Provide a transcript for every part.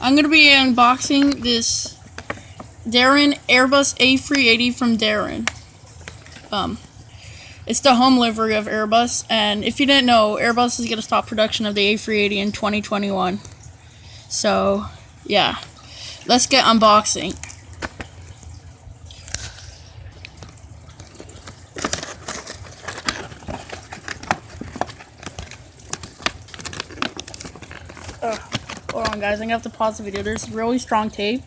I'm gonna be unboxing this Daron Airbus A380 from Daron. Um, it's the home livery of Airbus, and if you didn't know, Airbus is gonna stop production of the A380 in 2021. So, yeah, let's get unboxing. On, guys. I'm gonna have to pause the video. There's really strong tape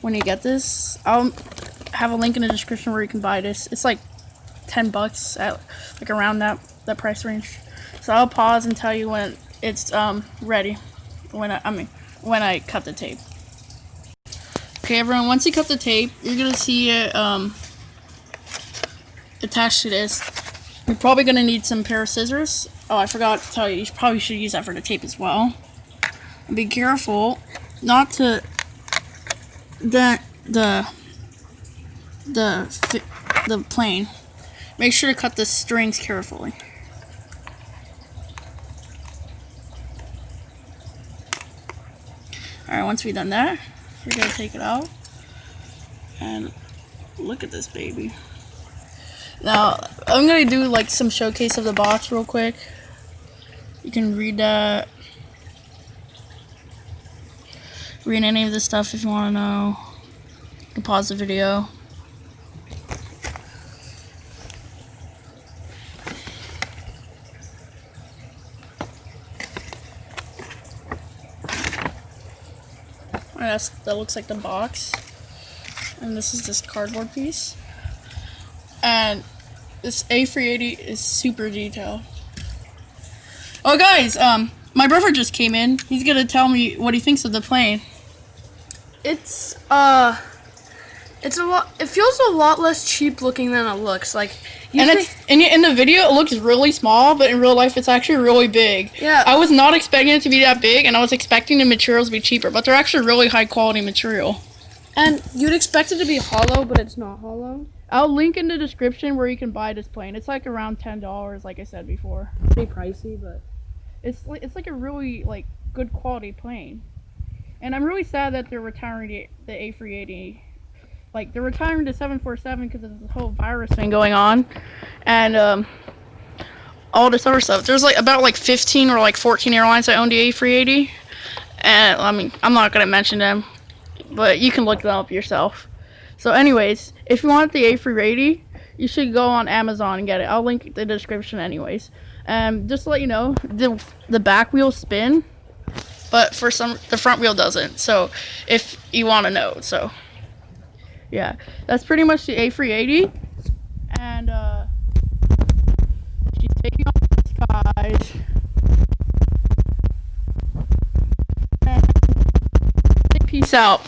when you get this. I'll have a link in the description where you can buy this. It's like 10 bucks at like around that that price range. So I'll pause and tell you when it's um ready. When I, I mean when I cut the tape. Okay, everyone. Once you cut the tape, you're gonna see it um attached to this. You're probably gonna need some pair of scissors. Oh, I forgot to tell you. You probably should use that for the tape as well be careful not to dent the the the plane. Make sure to cut the strings carefully. Alright, once we've done that, we're going to take it out. And look at this baby. Now, I'm going to do like some showcase of the box real quick. You can read that read any of this stuff if you want to know. You can pause the video. That's, that looks like the box. And this is this cardboard piece. And this A380 is super detailed. Oh guys, um, my brother just came in. He's gonna tell me what he thinks of the plane. It's uh it's a lot it feels a lot less cheap looking than it looks. Like and it's in, in the video it looks really small, but in real life it's actually really big. Yeah. I was not expecting it to be that big and I was expecting the materials to be cheaper, but they're actually really high quality material. And you'd expect it to be hollow, but it's not hollow. I'll link in the description where you can buy this plane. It's like around ten dollars, like I said before. Pretty pricey, but it's it's like a really like good quality plane. And I'm really sad that they're retiring the, the A380. Like, they're retiring the 747 because of the whole virus thing going on. And, um, all this other stuff. There's, like, about, like, 15 or, like, 14 airlines that own the A380. And, I mean, I'm not going to mention them. But you can look them up yourself. So, anyways, if you want the A380, you should go on Amazon and get it. I'll link the description anyways. Um, just to let you know, the, the back wheels spin but for some the front wheel doesn't. So if you want to know, so yeah, that's pretty much the A380, and uh, she's taking off the peace out.